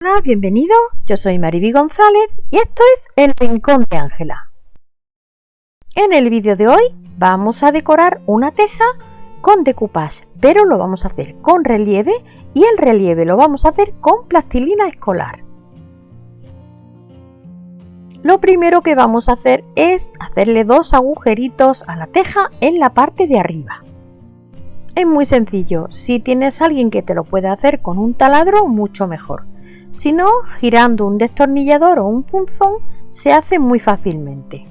Hola, bienvenido. Yo soy Mariby González y esto es El Rincón de Ángela. En el vídeo de hoy vamos a decorar una teja con decoupage, pero lo vamos a hacer con relieve y el relieve lo vamos a hacer con plastilina escolar. Lo primero que vamos a hacer es hacerle dos agujeritos a la teja en la parte de arriba. Es muy sencillo, si tienes alguien que te lo pueda hacer con un taladro, mucho mejor. Si no, girando un destornillador o un punzón se hace muy fácilmente.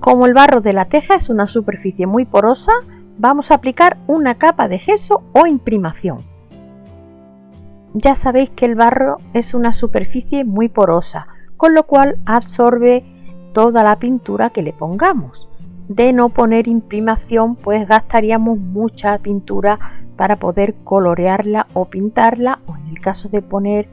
Como el barro de la teja es una superficie muy porosa, vamos a aplicar una capa de gesso o imprimación. Ya sabéis que el barro es una superficie muy porosa, con lo cual absorbe toda la pintura que le pongamos. De no poner imprimación, pues gastaríamos mucha pintura para poder colorearla o pintarla o en el caso de poner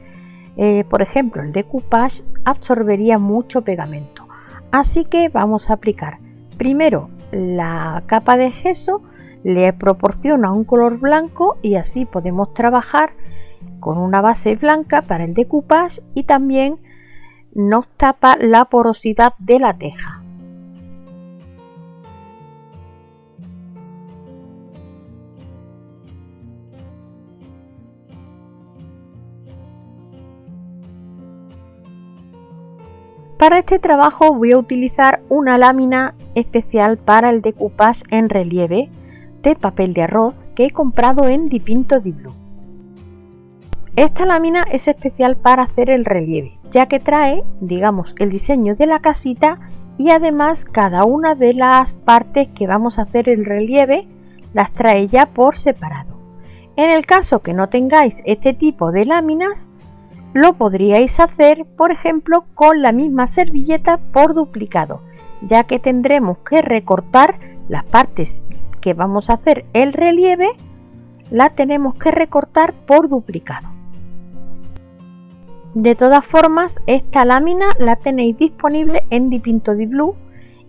eh, por ejemplo el decoupage absorbería mucho pegamento. Así que vamos a aplicar primero la capa de gesso le proporciona un color blanco y así podemos trabajar con una base blanca para el decoupage y también nos tapa la porosidad de la teja Para este trabajo voy a utilizar una lámina especial para el decoupage en relieve de papel de arroz que he comprado en Dipinto Di Blue. Esta lámina es especial para hacer el relieve, ya que trae, digamos, el diseño de la casita y además cada una de las partes que vamos a hacer el relieve las trae ya por separado. En el caso que no tengáis este tipo de láminas, lo podríais hacer, por ejemplo, con la misma servilleta por duplicado, ya que tendremos que recortar las partes que vamos a hacer el relieve, la tenemos que recortar por duplicado. De todas formas, esta lámina la tenéis disponible en Dipinto Di Blue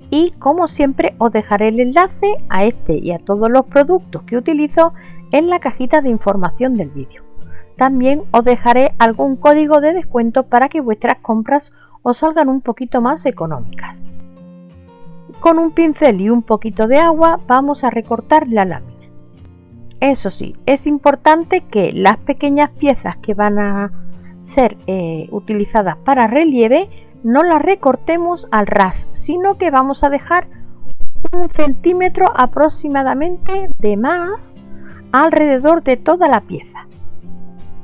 y como siempre os dejaré el enlace a este y a todos los productos que utilizo en la cajita de información del vídeo. También os dejaré algún código de descuento para que vuestras compras os salgan un poquito más económicas. Con un pincel y un poquito de agua vamos a recortar la lámina. Eso sí, es importante que las pequeñas piezas que van a ser eh, utilizadas para relieve no las recortemos al ras, sino que vamos a dejar un centímetro aproximadamente de más alrededor de toda la pieza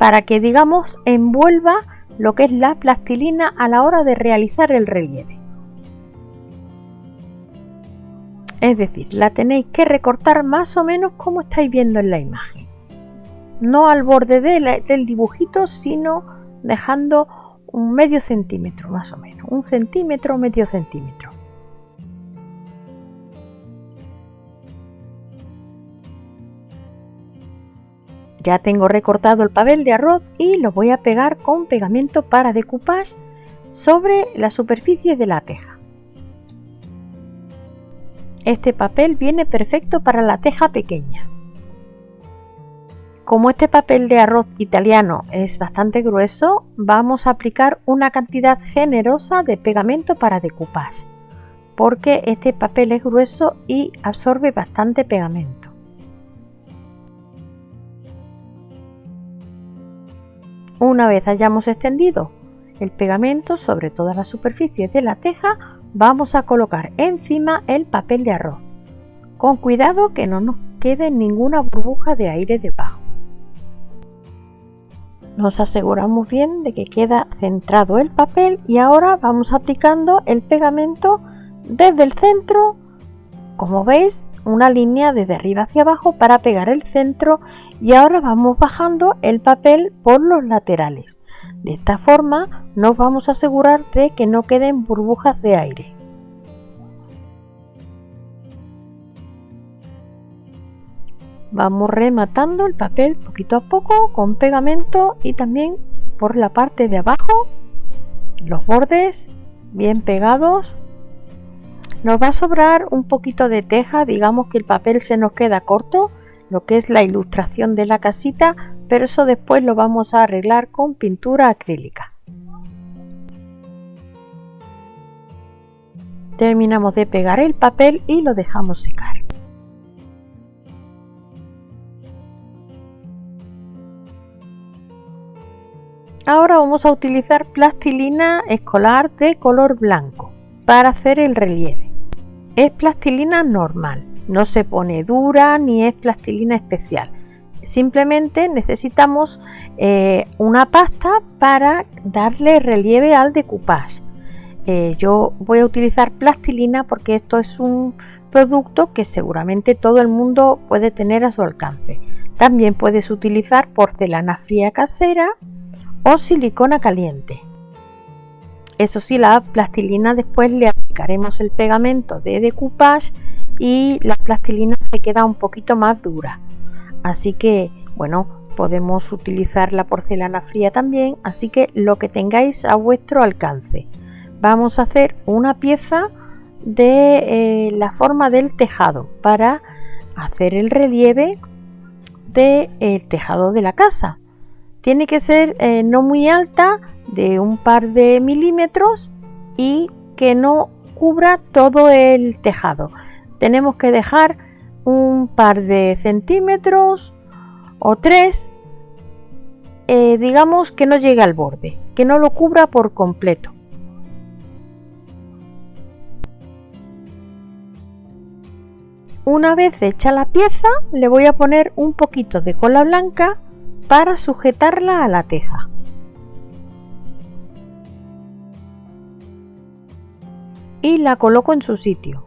para que digamos envuelva lo que es la plastilina a la hora de realizar el relieve. Es decir, la tenéis que recortar más o menos como estáis viendo en la imagen. No al borde del dibujito, sino dejando un medio centímetro más o menos. Un centímetro, medio centímetro. Ya tengo recortado el papel de arroz y lo voy a pegar con pegamento para decoupage sobre la superficie de la teja. Este papel viene perfecto para la teja pequeña. Como este papel de arroz italiano es bastante grueso, vamos a aplicar una cantidad generosa de pegamento para decoupage, porque este papel es grueso y absorbe bastante pegamento. Una vez hayamos extendido el pegamento sobre todas las superficies de la teja, vamos a colocar encima el papel de arroz. Con cuidado que no nos quede ninguna burbuja de aire debajo. Nos aseguramos bien de que queda centrado el papel y ahora vamos aplicando el pegamento desde el centro, como veis, una línea desde arriba hacia abajo para pegar el centro y ahora vamos bajando el papel por los laterales. De esta forma nos vamos a asegurar de que no queden burbujas de aire. Vamos rematando el papel poquito a poco con pegamento y también por la parte de abajo los bordes bien pegados nos va a sobrar un poquito de teja, digamos que el papel se nos queda corto, lo que es la ilustración de la casita, pero eso después lo vamos a arreglar con pintura acrílica. Terminamos de pegar el papel y lo dejamos secar. Ahora vamos a utilizar plastilina escolar de color blanco para hacer el relieve. Es plastilina normal, no se pone dura ni es plastilina especial. Simplemente necesitamos eh, una pasta para darle relieve al decoupage. Eh, yo voy a utilizar plastilina porque esto es un producto que seguramente todo el mundo puede tener a su alcance. También puedes utilizar porcelana fría casera o silicona caliente. Eso sí, la plastilina después le aplicaremos el pegamento de decoupage y la plastilina se queda un poquito más dura. Así que, bueno, podemos utilizar la porcelana fría también, así que lo que tengáis a vuestro alcance. Vamos a hacer una pieza de eh, la forma del tejado para hacer el relieve del tejado de la casa. Tiene que ser eh, no muy alta, de un par de milímetros y que no cubra todo el tejado. Tenemos que dejar un par de centímetros o tres, eh, digamos que no llegue al borde, que no lo cubra por completo. Una vez hecha la pieza, le voy a poner un poquito de cola blanca para sujetarla a la teja. Y la coloco en su sitio.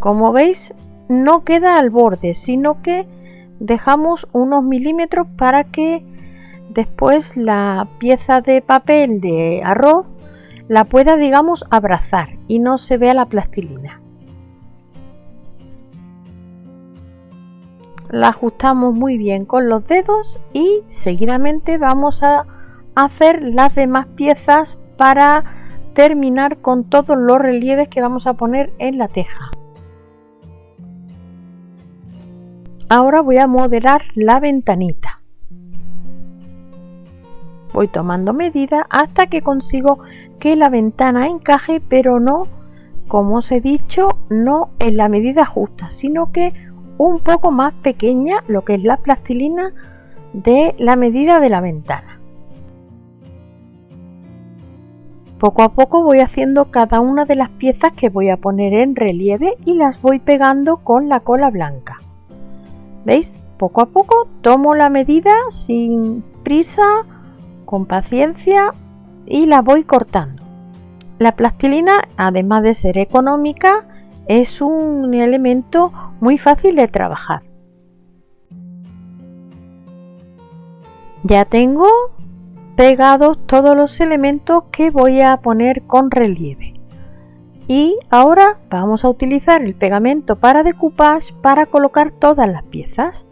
Como veis, no queda al borde, sino que dejamos unos milímetros para que después la pieza de papel de arroz la pueda, digamos, abrazar y no se vea la plastilina. la ajustamos muy bien con los dedos y seguidamente vamos a hacer las demás piezas para terminar con todos los relieves que vamos a poner en la teja. Ahora voy a modelar la ventanita. Voy tomando medida hasta que consigo que la ventana encaje, pero no, como os he dicho, no en la medida justa, sino que un poco más pequeña lo que es la plastilina de la medida de la ventana. Poco a poco voy haciendo cada una de las piezas que voy a poner en relieve y las voy pegando con la cola blanca. ¿Veis? Poco a poco tomo la medida sin prisa, con paciencia y la voy cortando. La plastilina, además de ser económica, es un elemento muy fácil de trabajar. Ya tengo pegados todos los elementos que voy a poner con relieve. Y ahora vamos a utilizar el pegamento para decoupage para colocar todas las piezas.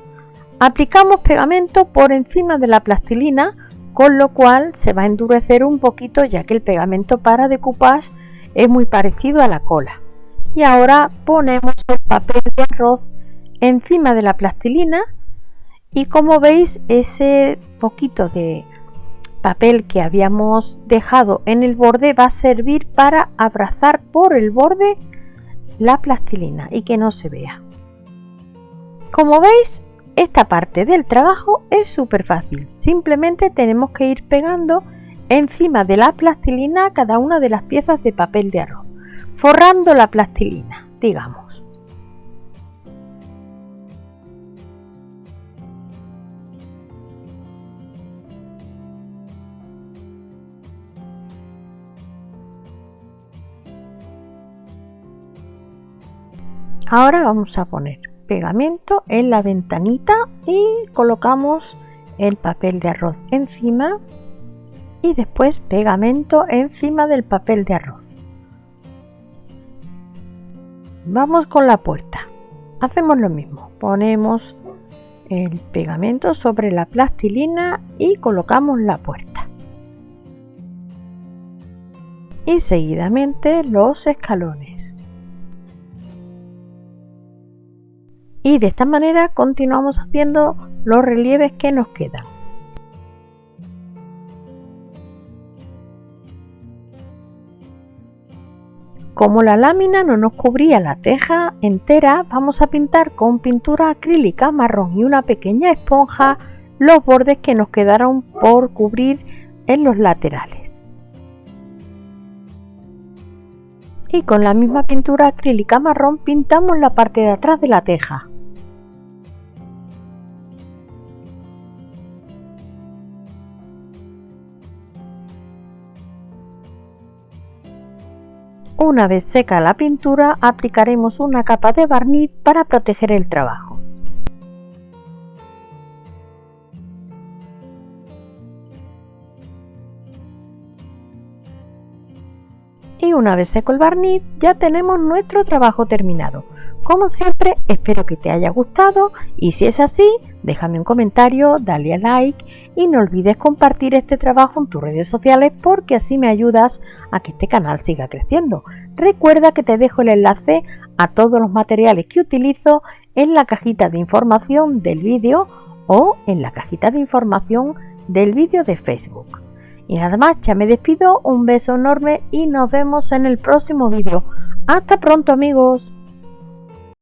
Aplicamos pegamento por encima de la plastilina, con lo cual se va a endurecer un poquito ya que el pegamento para decoupage es muy parecido a la cola y ahora ponemos el papel de arroz encima de la plastilina y como veis ese poquito de papel que habíamos dejado en el borde va a servir para abrazar por el borde la plastilina y que no se vea. Como veis, esta parte del trabajo es súper fácil. Simplemente tenemos que ir pegando encima de la plastilina cada una de las piezas de papel de arroz forrando la plastilina, digamos. Ahora vamos a poner pegamento en la ventanita y colocamos el papel de arroz encima y después pegamento encima del papel de arroz. Vamos con la puerta. Hacemos lo mismo. Ponemos el pegamento sobre la plastilina y colocamos la puerta. Y seguidamente los escalones. Y de esta manera continuamos haciendo los relieves que nos quedan. Como la lámina no nos cubría la teja entera, vamos a pintar con pintura acrílica marrón y una pequeña esponja los bordes que nos quedaron por cubrir en los laterales. Y con la misma pintura acrílica marrón pintamos la parte de atrás de la teja. Una vez seca la pintura, aplicaremos una capa de barniz para proteger el trabajo. Y una vez seco el barniz, ya tenemos nuestro trabajo terminado. Como siempre, espero que te haya gustado y si es así, déjame un comentario, dale a like y no olvides compartir este trabajo en tus redes sociales porque así me ayudas a que este canal siga creciendo. Recuerda que te dejo el enlace a todos los materiales que utilizo en la cajita de información del vídeo o en la cajita de información del vídeo de Facebook. Y nada más, ya me despido, un beso enorme y nos vemos en el próximo vídeo. Hasta pronto amigos.